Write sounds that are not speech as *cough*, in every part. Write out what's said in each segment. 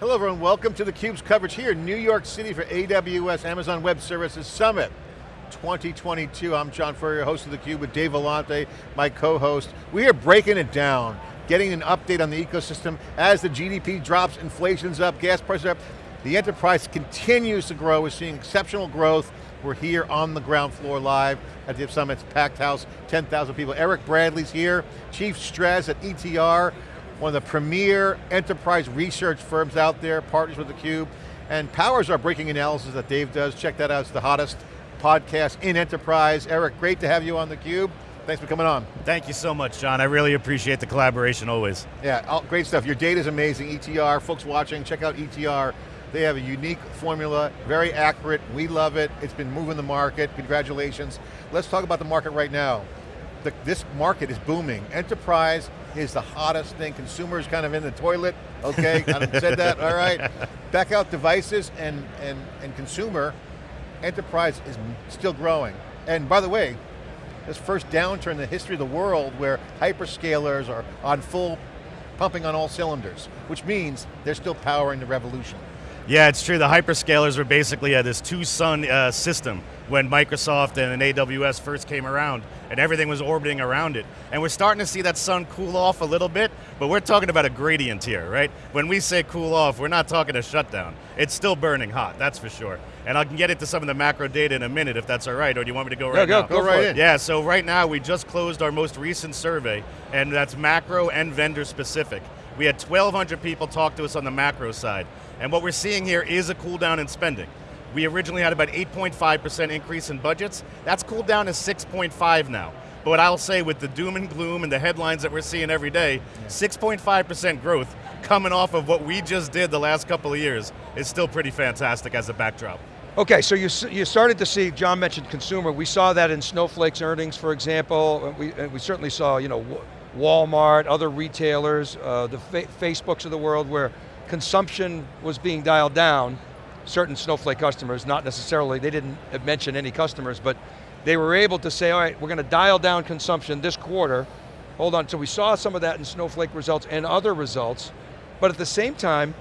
Hello everyone, welcome to theCUBE's coverage here in New York City for AWS Amazon Web Services Summit 2022. I'm John Furrier, host of theCUBE with Dave Vellante, my co-host. We are breaking it down, getting an update on the ecosystem as the GDP drops, inflation's up, gas prices up. The enterprise continues to grow, we're seeing exceptional growth. We're here on the ground floor live at the Summit's packed house, 10,000 people. Eric Bradley's here, Chief Stress at ETR, one of the premier enterprise research firms out there, partners with theCUBE, and powers our breaking analysis that Dave does. Check that out, it's the hottest podcast in enterprise. Eric, great to have you on theCUBE. Thanks for coming on. Thank you so much, John. I really appreciate the collaboration always. Yeah, great stuff. Your data is amazing. ETR, folks watching, check out ETR. They have a unique formula, very accurate. We love it. It's been moving the market. Congratulations. Let's talk about the market right now. The, this market is booming. Enterprise is the hottest thing. Consumers kind of in the toilet, okay, *laughs* said that, all right. Back out devices and, and, and consumer, enterprise is still growing. And by the way, this first downturn in the history of the world where hyperscalers are on full, pumping on all cylinders, which means they're still powering the revolution. Yeah, it's true. The hyperscalers were basically uh, this two-sun uh, system when Microsoft and AWS first came around and everything was orbiting around it. And we're starting to see that sun cool off a little bit, but we're talking about a gradient here, right? When we say cool off, we're not talking a shutdown. It's still burning hot, that's for sure. And I can get into some of the macro data in a minute if that's all right, or do you want me to go right go, now? Go, go right in. Yeah, so right now we just closed our most recent survey, and that's macro and vendor specific. We had 1,200 people talk to us on the macro side. And what we're seeing here is a cool down in spending. We originally had about 8.5% increase in budgets. That's cooled down to 6.5 now. But what I'll say with the doom and gloom and the headlines that we're seeing every day, 6.5% growth coming off of what we just did the last couple of years is still pretty fantastic as a backdrop. Okay, so you, you started to see, John mentioned consumer, we saw that in Snowflake's earnings, for example. We, we certainly saw, you know, Walmart, other retailers, uh, the fa Facebooks of the world where consumption was being dialed down, certain Snowflake customers, not necessarily, they didn't mention any customers, but they were able to say, all right, we're going to dial down consumption this quarter. Hold on, so we saw some of that in Snowflake results and other results, but at the same time,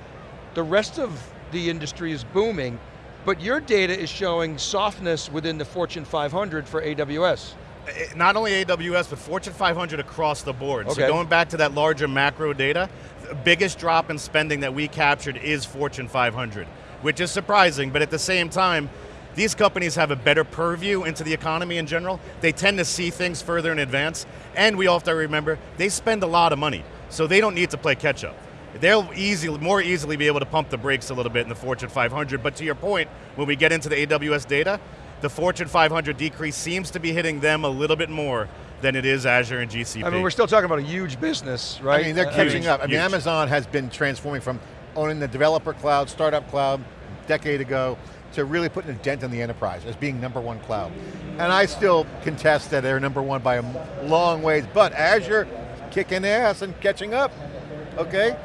the rest of the industry is booming, but your data is showing softness within the Fortune 500 for AWS Eh, not only AWS, but Fortune 500 across the board. Okay. So going back to that larger macro data, the biggest drop in spending that we captured is Fortune 500, which is surprising, but at the same time, these companies have a better purview into the economy in general. They tend to see things further in advance, and we have to remember, they spend a lot of money, so they don't need to play catch up. They'll easily, more easily be able to pump the brakes a little bit in the Fortune 500, but to your point, when we get into the AWS data, the Fortune 500 decrease seems to be hitting them a little bit more than it is Azure and GCP. I mean, we're still talking about a huge business, right? I mean, they're uh, catching huge, up. I mean, huge. Amazon has been transforming from owning the developer cloud, startup cloud, decade ago, to really putting a dent in the enterprise as being number one cloud. And I still contest that they're number one by a long ways, but Azure kicking ass and catching up, okay?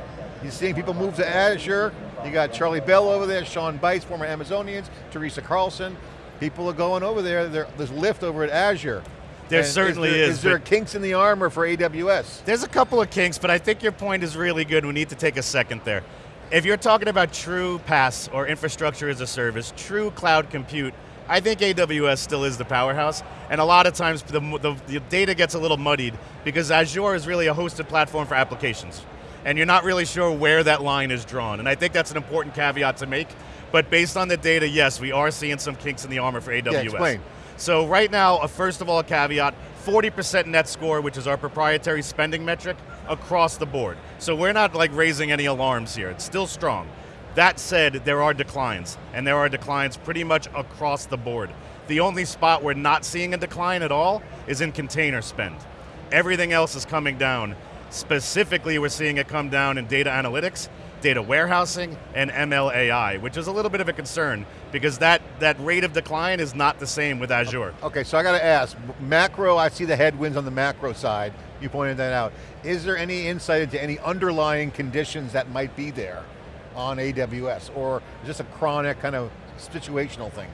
You're seeing people move to Azure, you got Charlie Bell over there, Sean Bice, former Amazonians, Teresa Carlson, people are going over there, there's lift over at Azure. There And certainly is. There, is, is there kinks in the armor for AWS? There's a couple of kinks, but I think your point is really good. We need to take a second there. If you're talking about true PaaS or infrastructure as a service, true cloud compute, I think AWS still is the powerhouse, and a lot of times the, the, the data gets a little muddied because Azure is really a hosted platform for applications, and you're not really sure where that line is drawn, and I think that's an important caveat to make, but based on the data, yes, we are seeing some kinks in the armor for AWS. Yeah, explain. So right now, uh, first of all, a caveat, 40% net score, which is our proprietary spending metric, across the board. So we're not like raising any alarms here, it's still strong. That said, there are declines, and there are declines pretty much across the board. The only spot we're not seeing a decline at all is in container spend. Everything else is coming down. Specifically, we're seeing it come down in data analytics, data warehousing, and MLAI, which is a little bit of a concern because that, that rate of decline is not the same with Azure. Okay, so I got to ask, macro, I see the headwinds on the macro side, you pointed that out. Is there any insight into any underlying conditions that might be there on AWS, or just a chronic kind of situational thing?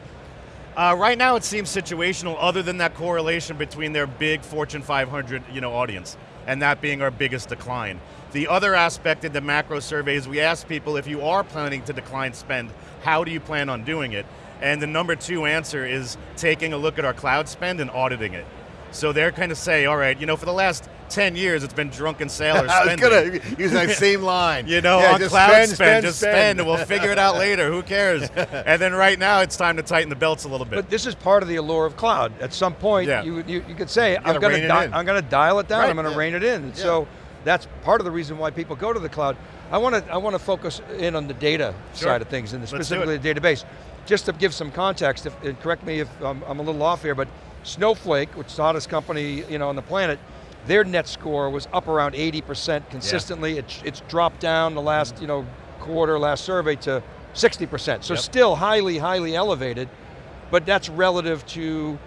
Uh, right now it seems situational other than that correlation between their big Fortune 500 you know, audience. And that being our biggest decline. The other aspect in the macro survey is we asked people if you are planning to decline spend, how do you plan on doing it? And the number two answer is taking a look at our cloud spend and auditing it. So they're kind of say, all right, you know, for the last 10 years it's been drunken sailors *laughs* I was going to *laughs* use that same line. You know, Yeah, on just cloud spend, spend, spend, just spend. spend, and we'll figure it out *laughs* later. Who cares? and then right now, it's time to tighten the belts a little bit. But this is part of the allure of cloud. At some point, Yeah. you, you, you could say, gotta I'm going rein to it di- in. I'm going to dial it down. Right, I'm going to yeah. rein it in. Yeah. So that's part of the reason why people go to the cloud. I want to I want to focus in on the data Sure. side of things, and specifically the database. Just to give some context, if, and correct me if I'm, I'm a little off here, but Snowflake, which is the hottest company you know on the planet, their net score was up around 80% consistently. It's, it's dropped down the last you know quarter, last survey to 60%. So Yep. still highly, highly elevated, but that's relative to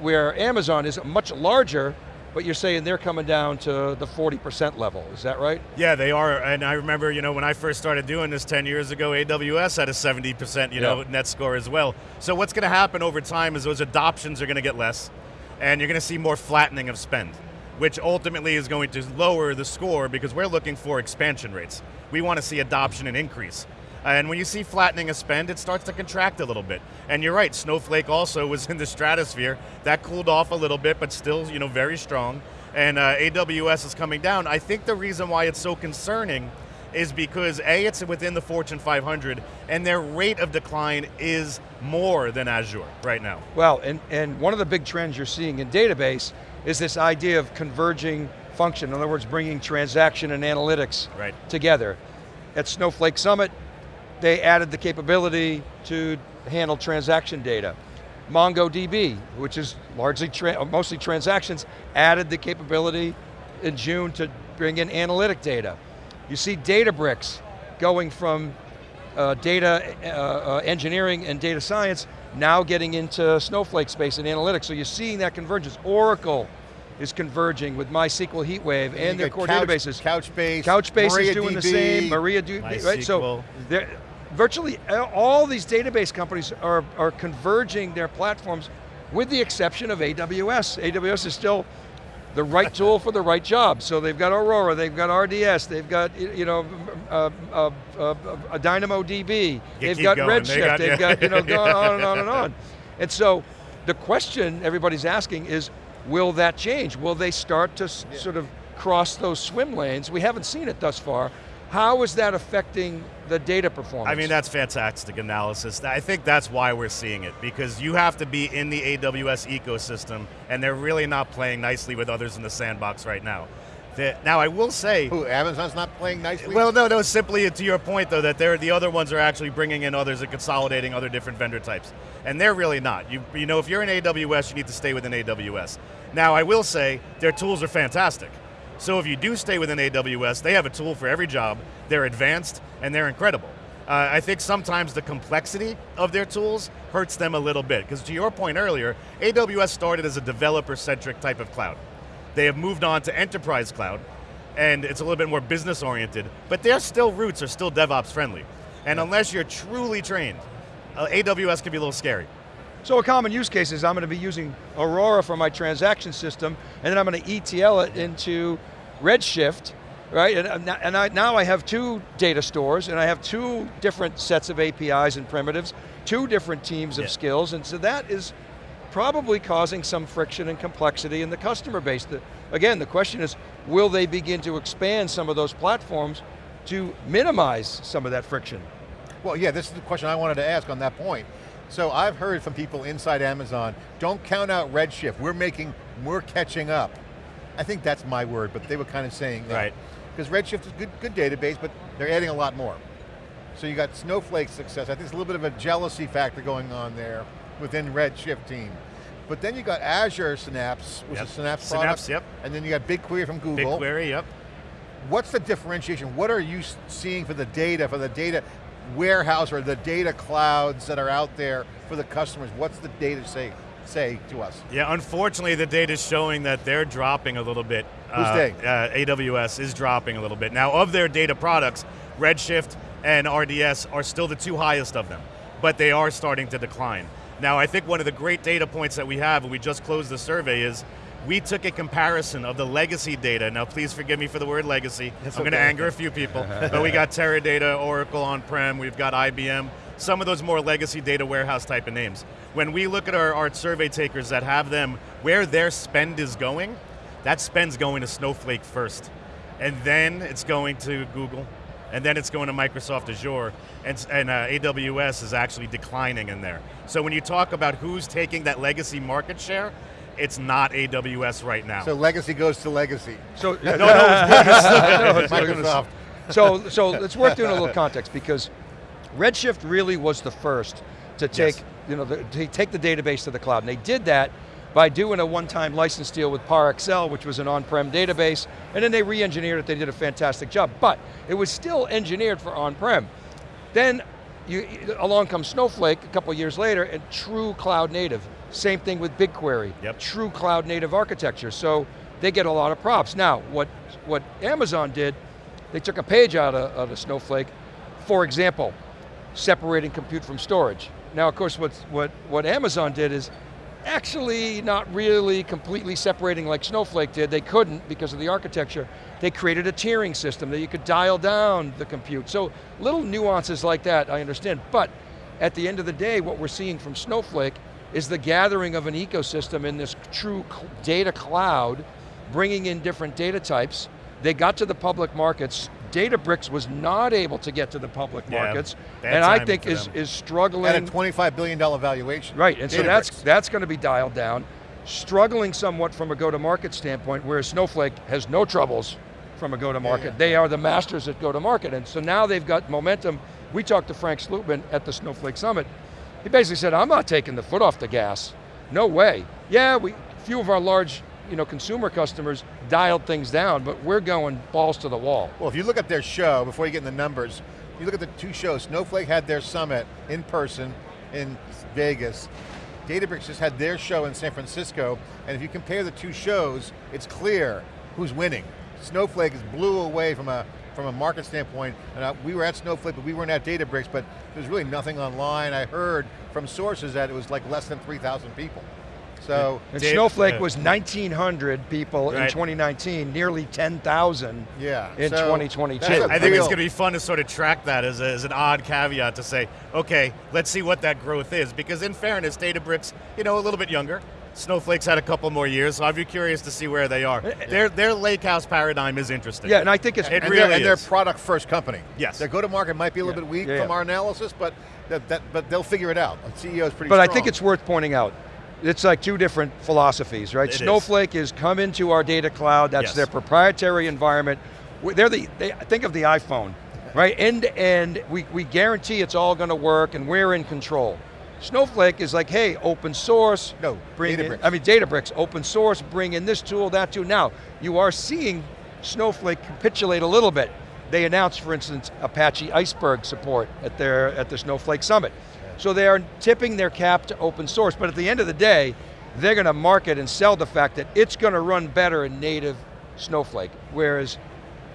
where Amazon is much larger, but you're saying they're coming down to the 40% level, is that right? Yeah, they are, and I remember, you know, when I first started doing this 10 years ago, AWS had a 70%, you know, net score as well. So what's going to happen over time is those adoptions are going to get less, and you're going to see more flattening of spend, which ultimately is going to lower the score because we're looking for expansion rates. We want to see adoption and increase. And when you see flattening of spend, it starts to contract a little bit. And you're right, Snowflake also *laughs* was in the stratosphere. That cooled off a little bit, but still, you know, very strong. And uh, AWS is coming down. I think the reason why it's so concerning is because A, it's within the Fortune 500, and their rate of decline is more than Azure right now. Well, and, and one of the big trends you're seeing in database is this idea of converging function. In other words, bringing transaction and analytics Right. together. At Snowflake Summit, they added the capability to handle transaction data. MongoDB, which is largely, tra mostly transactions, added the capability in June to bring in analytic data. You see Databricks going from uh, data uh, uh, engineering and data science, now getting into Snowflake space and analytics. So you're seeing that convergence. Oracle is converging with MySQL HeatWave and their core Couch- databases. Couchbase, Couchbase is doing the MariaDB. same, MariaDB, right? So virtually all these database companies are, are converging their platforms with the exception of AWS. AWS is still the right tool for the right job. So they've got Aurora, they've got RDS, they've got you know a, uh, uh, a DynamoDB, they've got going. Redshift, They got- they've yeah. got you know going on and on and on. And so the question everybody's asking is, will that change? Will they start to s- sort of cross those swim lanes? We haven't seen it thus far. How is that affecting the data performance? I mean, that's fantastic analysis. I think that's why we're seeing it, because you have to be in the AWS ecosystem, and they're really not playing nicely with others in the sandbox right now. The- now, I will say, Who, Amazon's not playing nicely? well, no, no, simply to your point though, that the other ones are actually bringing in others and consolidating other different vendor types. And they're really not. You, you know, if you're in AWS, you need to stay within AWS. Now, I will say, their tools are fantastic. So if you do stay within AWS, they have a tool for every job, they're advanced, and they're incredible. Uh, I think sometimes the complexity of their tools hurts them a little bit, because to your point earlier, AWS started as a developer-centric type of cloud. They have moved on to enterprise cloud, and it's a little bit more business oriented, but their still roots are still DevOps friendly. And unless you're truly trained, uh, AWS can be a little scary. So a common use case is I'm going to be using Aurora for my transaction system, and then I'm going to ETL it into Redshift, right? And, and I, now I have two data stores, and I have two different sets of APIs and primitives, two different teams of Yeah. skills, and so that is probably causing some friction and complexity in the customer base. The, again, the question is, will they begin to expand some of those platforms to minimize some of that friction? Well, yeah, this is the question I wanted to ask on that point. So I've heard from people inside Amazon, don't count out Redshift, we're making, we're catching up. I think that's my word, but they were kind of saying that. Right. Because Redshift is good, good database, but they're adding a lot more. So you got Snowflake success, I think there's a little bit of a jealousy factor going on there within Redshift team. But then you got Azure Synapse, which Yep. a Synapse Synapse, yep. And then you got BigQuery from Google. BigQuery, yep. What's the differentiation? What are you seeing for the data, for the data warehouse or the data clouds that are out there for the customers? What's the data say, say to us? Yeah, unfortunately, the data is showing that they're dropping a little bit. Who's uh, they? Uh, AWS is dropping a little bit. Now, of their data products, Redshift and RDS are still the two highest of them, but they are starting to decline. Now, I think one of the great data points that we have, and we just closed the survey, is we took a comparison of the legacy data. Now, please forgive me for the word legacy. It's I'm going to anger a few people, *laughs* but we got Teradata, Oracle on-prem, we've got IBM, some of those more legacy data warehouse type of names. When we look at our, our survey takers that have them, where their spend is going, that spend's going to Snowflake first. And then it's going to Google, and then it's going to Microsoft Azure, and, and uh, AWS is actually declining in there. So when you talk about who's taking that legacy market share, it's not AWS right now. So legacy goes to legacy. So, *laughs* no, no, it's *laughs* Microsoft. so, so let's work through in a little context because Redshift really was the first to take, Yes. You know, the, to take the database to the cloud. And they did that by doing a one-time license deal with ParAccel, which was an on-prem database, and then they re-engineered it, they did a fantastic job. But it was still engineered for on-prem. Then you, along comes Snowflake a couple years later and true cloud native. Same thing with BigQuery, Yep. true cloud native architecture. So they get a lot of props. Now, what, what Amazon did, they took a page out of, out of Snowflake, for example, separating compute from storage. Now, of course, what's, what, what Amazon did is actually not really completely separating like Snowflake did. They couldn't because of the architecture. They created a tiering system that you could dial down the compute. So little nuances like that, I understand. But at the end of the day, what we're seeing from Snowflake is the gathering of an ecosystem in this true data cloud, bringing in different data types. They got to the public markets. Databricks was not able to get to the public Yeah, markets, bad and I think is, them. is struggling. At a $25 billion valuation. Right, and so that's that's going to be dialed down. Struggling somewhat from a go-to-market standpoint, whereas Snowflake has no troubles from a go-to-market. Yeah, yeah. They are the masters at go-to-market, and so now they've got momentum. We talked to Frank Slootman at the Snowflake Summit. He basically said, I'm not taking the foot off the gas. No way. Yeah, we few of our large you know, consumer customers dialed things down, but we're going balls to the wall. Well, if you look at their show, before you get in the numbers, you look at the two shows. Snowflake had their summit in person in Vegas. Databricks just had their show in San Francisco, and if you compare the two shows, it's clear who's winning. Snowflake blew away from a from a market standpoint, and uh, we were at Snowflake, but we weren't at Databricks, but there's really nothing online. I heard from sources that it was like less than 3,000 people. So, And Dave- Snowflake uh, was 1,900 people in 2019, nearly 10,000 yeah. in so 2022. I think it's going to be fun to sort of track that as, a, as an odd caveat to say, okay, let's see what that growth is. Because in fairness, Databricks, you know, a little bit younger. Snowflake's had a couple more years, so I'd be curious to see where they are. Their, their lake house paradigm is interesting. Yeah, and I think it's It and really they're, and they're product first company. Yes. Their go-to-market might be a little Yeah. bit weak Yeah, from yeah. our analysis, but that, that, but they'll figure it out. The CEO is pretty But I think it's worth pointing out, it's like two different philosophies, right? It is. Snowflake is come into our data cloud, that's Yes. their proprietary environment. They're the, they, think of the iPhone, right? End to end, we, we guarantee it's all going to work and we're in control. Snowflake is like, hey, open source. No, bring in- I mean, Databricks, open source, bring in this tool, that tool. Now, you are seeing Snowflake capitulate a little bit. They announced, for instance, Apache Iceberg support at their at the Snowflake Summit. So they are tipping their cap to open source, but at the end of the day, they're going to market and sell the fact that it's going to run better in native Snowflake. Whereas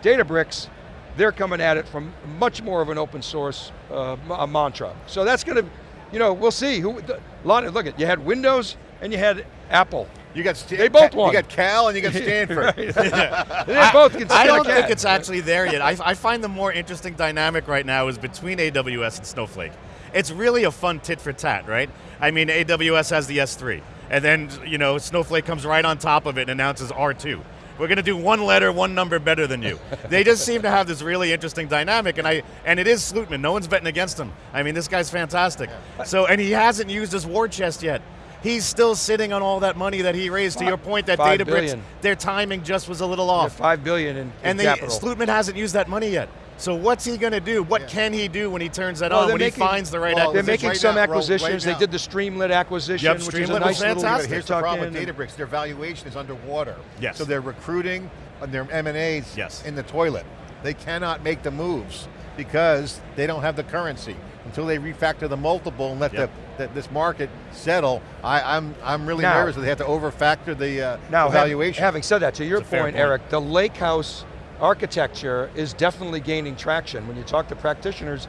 Databricks, they're coming at it from much more of an open source uh, m- a mantra. So that's going to, you know, we'll see. Who, the, lot of, look at, you had Windows and you had Apple. you got Sta- they both Ca- won. You got Cal and you got *laughs* Stanford. *laughs* They *laughs* both can I don't think it's actually there yet. I, I find the more interesting dynamic right now is between AWS and Snowflake. It's really a fun tit for tat, right? I mean, AWS has the S3, and then you know Snowflake comes right on top of it and announces R2. We're going to do one letter, one number better than you. *laughs* they just seem to have this really interesting dynamic, and I and it is Slootman. No one's betting against him. I mean, this guy's fantastic. So, and he hasn't used his war chest yet. He's still sitting on all that money that he raised. To your point, that Five Databricks, billion. their timing just was a little Yeah, off. Five billion in, in And they, capital. Slootman hasn't used that money yet. So what's he going to do? What Yeah. can he do when he turns that Well, on? When making- he finds the right well, They're making right some now, Ro- right acquisitions. they did the Streamlit acquisition, Yep, which is a nice little fantastic. But here's the problem with Databricks, their valuation is underwater. Yes. So they're recruiting and their M&As Yes. in the toilet. They cannot make the moves because they don't have the currency. Until they refactor the multiple and let Yep. the, the, this market settle, I, I'm, I'm really Now- nervous that they have to overfactor the, uh, Now, the valuation. having said that, to your It's a fair point, point. Eric, the lake house architecture is definitely gaining traction. When you talk to practitioners,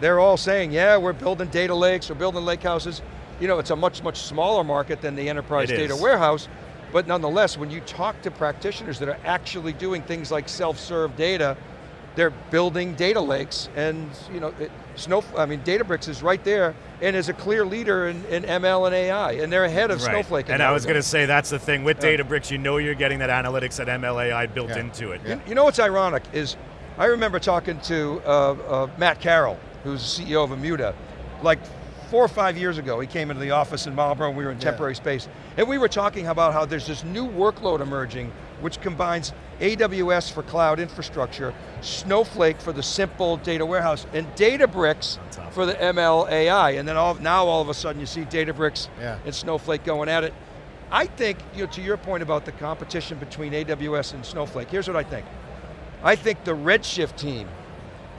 they're all saying, yeah, we're building data lakes, we're building lake houses. You know, it's a much, much smaller market than the enterprise It data is. warehouse, But nonetheless, when you talk to practitioners that are actually doing things like self-serve data, they're building data lakes and you know, it, Snow, I mean, Databricks is right there and is a clear leader in, in ML and AI, and they're ahead of Right. Snowflake. And I was going to say that's the thing with Yeah. Databricks. You know you're getting that analytics, that MLAI built Yeah. into it. Yeah. You, know what's ironic is, I remember talking to uh, uh, Matt Carroll, who's the CEO of Immuta, like four or five years ago. He came into the office in Marlboro and we were in Yeah. temporary space. And we were talking about how there's this new workload emerging which combines AWS for cloud infrastructure, Snowflake for the simple data warehouse, and Databricks for the ML AI. And then all, now all of a sudden you see Databricks Yeah. and Snowflake going at it. I think, you know, to your point about the competition between AWS and Snowflake, here's what I think. I think the Redshift team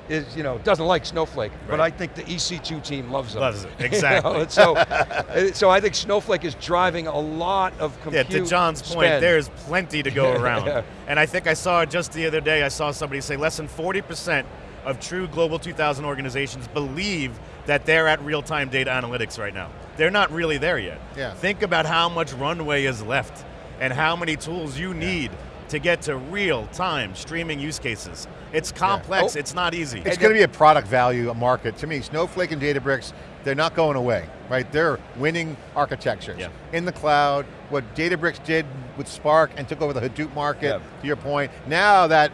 is, you know, doesn't like Snowflake, but I think the EC2 team loves them. Loves it, *laughs* You know, exactly. so, *laughs* uh, so I think Snowflake is driving a lot of compute Yeah, to John's point, there's plenty to go *laughs* around. Yeah. And I think I saw just the other day, I saw somebody say less than 40% of true Global 2000 organizations believe that they're at real-time data analytics right now. They're not really there yet. Yeah. Think about how much runway is left and how many tools you need to get to real-time streaming use cases. It's complex, Oh. it's not easy. It's going to be a product value market. To me, Snowflake and Databricks, they're not going away, right? They're winning architectures. Yeah. In the cloud, what Databricks did with Spark and took over the Hadoop market, Yeah. to your point, now that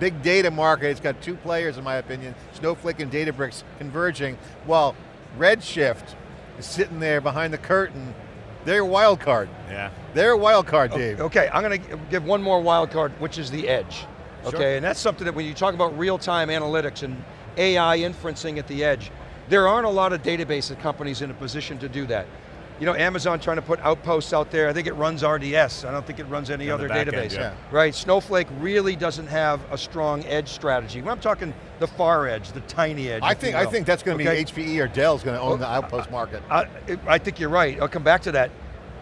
big data market, it's got two players in my opinion, Snowflake and Databricks converging, while Redshift is sitting there behind the curtain, they're a wild card. yeah. They're a wild card, Dave. Okay, I'm going to give one more wild card, which is the edge. Sure. Okay, and that's something that when you talk about real-time analytics and AI inferencing at the edge, there aren't a lot of database companies in a position to do that. You know, Amazon trying to put outposts out there, I think it runs RDS, I don't think it runs any On other back end, database. yeah. Right, Snowflake really doesn't have a strong edge strategy. When I'm talking the far edge, the tiny edge. I if you think I think that's going to Okay? be HPE or Dell's going to own Oh, the outpost market. I, I think you're right. I'll come back to that.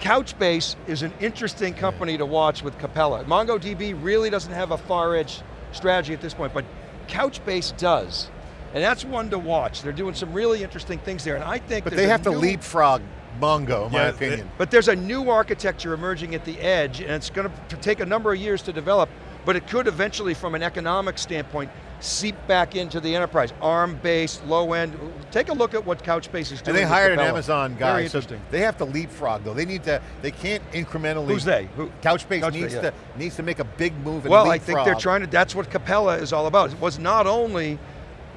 Couchbase is an interesting company to watch with Capella. MongoDB really doesn't have a far edge strategy at this point, but Couchbase does. And that's one to watch. They're doing some really interesting things there, and I think But they have to leapfrog Mongo, in my Yeah, opinion. But there's a new architecture emerging at the edge, and it's going to take a number of years to develop, but it could eventually, from an economic standpoint, seep back into the enterprise. ARM-based, low-end. Take a look at what Couchbase is doing and they hired an Amazon guy, Very so interesting. they have to leapfrog though. They need to, they can't incrementally. Who's they? Who? Couchbase, Couchbase, needs yeah. to needs to make a big move and Well, I think they're trying to, that's what Capella is all about. It was not only you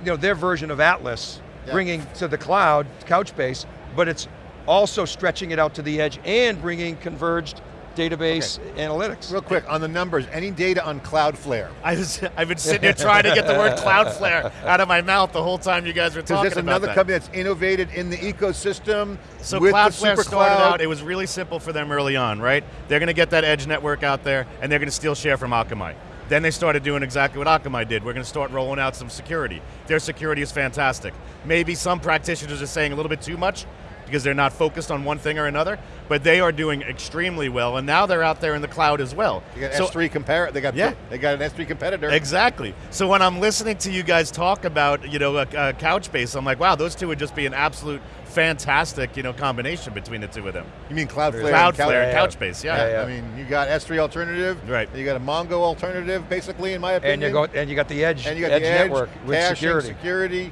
know, their version of Atlas, Yeah. bringing to the cloud, Couchbase, but it's also stretching it out to the edge and bringing converged database analytics. Real quick, on the numbers, any data on Cloudflare? I was, *laughs* I've been sitting here trying to get the word Cloudflare out of my mouth the whole time you guys were Because talking there's about another company that's innovated in the ecosystem So with the Cloudflare super started cloud. out, it was really simple for them early on, right? They're going to get that edge network out there, and they're going to steal share from Akamai. Then they started doing exactly what Akamai did. We're going to start rolling out some security. Their security is fantastic. Maybe some practitioners are saying a little bit too much because they're not focused on one thing or another, but they are doing extremely well, and now they're out there in the cloud as well. They got So- S3 compare. They got Yeah. they got an S3 competitor. Exactly. So when I'm listening to you guys talk about, you know, a, a Couchbase, I'm like, wow, those two would just be an absolute fantastic, you know, combination between the two of them. you mean Cloudflare? and Cloudflare, Couch- yeah. Couchbase, yeah. Yeah, yeah. I mean, you got S3 alternative. Right. You got a Mongo alternative, basically, in my opinion. and you go, and you got the edge, and you got edge, the edge network with caching, security. security.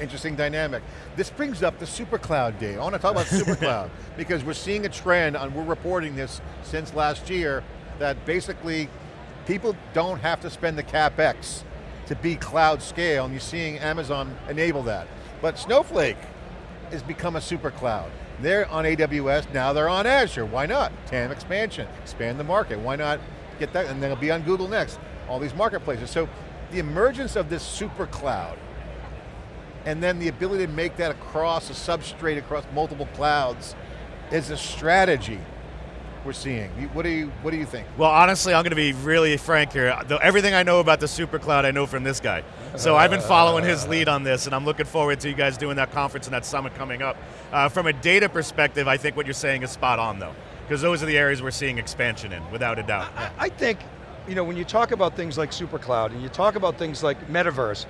Interesting dynamic. This brings up the supercloud, day. I want to talk about supercloud *laughs* because we're seeing a trend, and we're reporting this since last year, that basically people don't have to spend the capex to be cloud scale, and you're seeing Amazon enable that. But Snowflake has become a super cloud. They're on AWS, now they're on Azure. Why not? TAM expansion, expand the market. Why not get that? And then it'll be on Google next. All these marketplaces. So the emergence of this super cloud, and then the ability to make that across a substrate across multiple clouds, is a strategy we're seeing. What do you What do you think? Well, honestly, I'm going to be really frank here. Though everything I know about the super cloud, I know from this guy. So I've been following his lead on this, and I'm looking forward to you guys doing that conference and that summit coming up. Uh, from a data perspective, I think what you're saying is spot on, though, because those are the areas we're seeing expansion in, without a doubt. I, I think, you know, when you talk about things like supercloud and you talk about things like metaverse,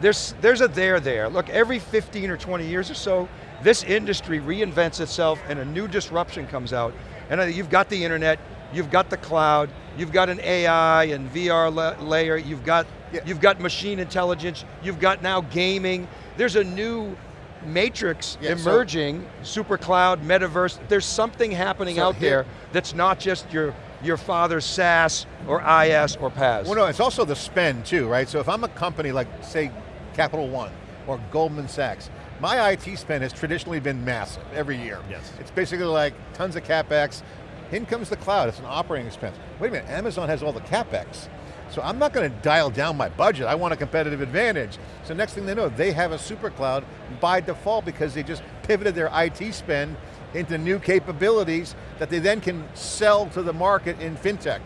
there's, there's a there there. Look, every 15 or 20 years or so, this industry reinvents itself and a new disruption comes out. And you've got the internet, you've got the cloud, you've got an AI and VR la layer, you've got, Yeah. you've got machine intelligence, you've got now gaming. There's a new matrix Yeah, so- emerging, super cloud, metaverse. There's something happening So out here- there that's not just your, your father's SaaS or IaaS or PaaS. Well, no, it's also the spend too, right? So if I'm a company like, say, Capital One or Goldman Sachs, my IT spend has traditionally been massive every year. Yes. It's basically like tons of CapEx. In comes the cloud, it's an operating expense. Wait a minute, Amazon has all the CapEx. So I'm not going to dial down my budget, I want a competitive advantage. So next thing they know, they have a super cloud by default because they just pivoted their IT spend into new capabilities that they then can sell to the market in FinTech.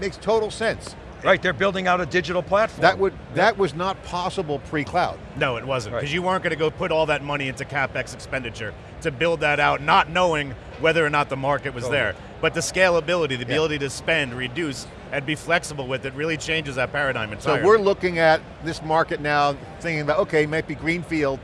Makes total sense. Right, they're building out a digital platform. That would that was not possible pre-cloud. No, it wasn't, Right. because you weren't going to go put all that money into CapEx expenditure to build that out, not knowing whether or not the market was Totally. there. But the scalability, the ability to spend, reduce, and be flexible with it really changes that paradigm entirely. So we're looking at this market now, thinking about, okay, it might be greenfield.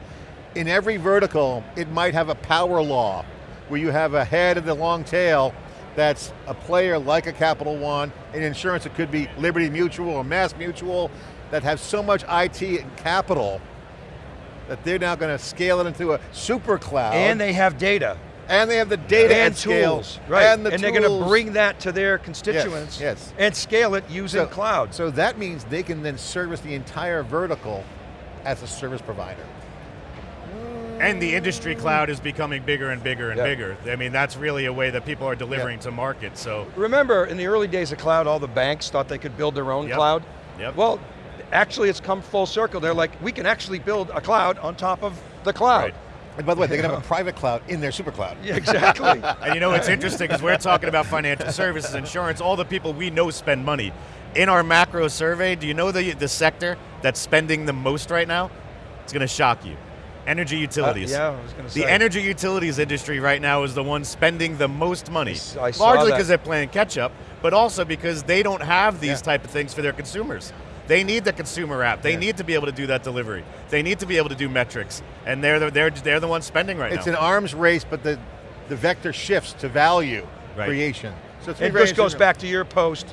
In every vertical, it might have a power law, where you have a head of the long tail that's a player like a Capital One. In insurance, it could be Liberty Mutual or Mass Mutual that have so much IT and capital that they're now going to scale it into a super cloud. and they have data. and they have the data and scale, tools, right? And, the they're going to bring that to their constituents yes. and scale it using So- cloud. So that means they can then service the entire vertical as a service provider. And the industry cloud is becoming bigger and bigger and Yeah. bigger. I mean, that's really a way that people are delivering to market, so. Remember, in the early days of cloud, all the banks thought they could build their own Yep. cloud. Yep. Well, actually, it's come full circle. They're like, we can actually build a cloud on top of the cloud. Right. And by the way, they can have a private cloud in their super cloud. Yeah, exactly. *laughs* And you know, it's interesting because we're talking about financial services, insurance, all the people we know spend money. In our macro survey, do you know the, the sector that's spending the most right now? It's going to shock you. Energy utilities. Uh, yeah, I was going to say. The energy utilities industry right now is the one spending the most money. I saw Largely because they're playing catch up, but also because they don't have these Yeah. type of things for their consumers. They need the consumer app. They Yeah. need to be able to do that delivery. They need to be able to do metrics, and they're the, they're they're the ones spending right It's now. It's an arms race, but the, the vector shifts to value Right. creation. So it's very this goes back to your post,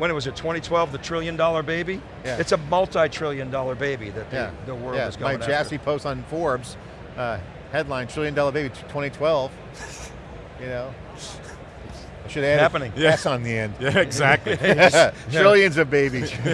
when it was it 2012, the trillion dollar baby? Yeah. It's a multi-trillion dollar baby that the, Yeah, the world yeah. is My going Jassy post on Forbes, uh, headline, trillion dollar baby 2012. you know, I should add Happening. a S on the end. *laughs* yeah, exactly. *laughs* Trillions of babies. *laughs*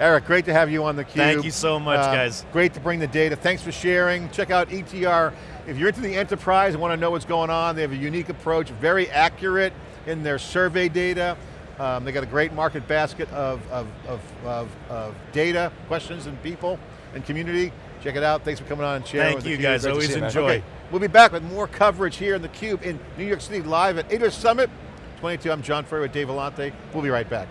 Eric, great to have you on the cube. Thank you so much, Uh, guys. Great to bring the data. Thanks for sharing. Check out ETR. If you're into the enterprise and want to know what's going on, they have a unique approach, very accurate in their survey data. Um, they got a great market basket of, of, of, of, of data, questions, and people, and community. Check it out. Thanks for coming on and sharing Thank with you guys, Great always see you, man. enjoy. Okay, we'll be back with more coverage here in theCUBE in New York City live at AWS Summit 22. I'm John Furrier with Dave Vellante. We'll be right back.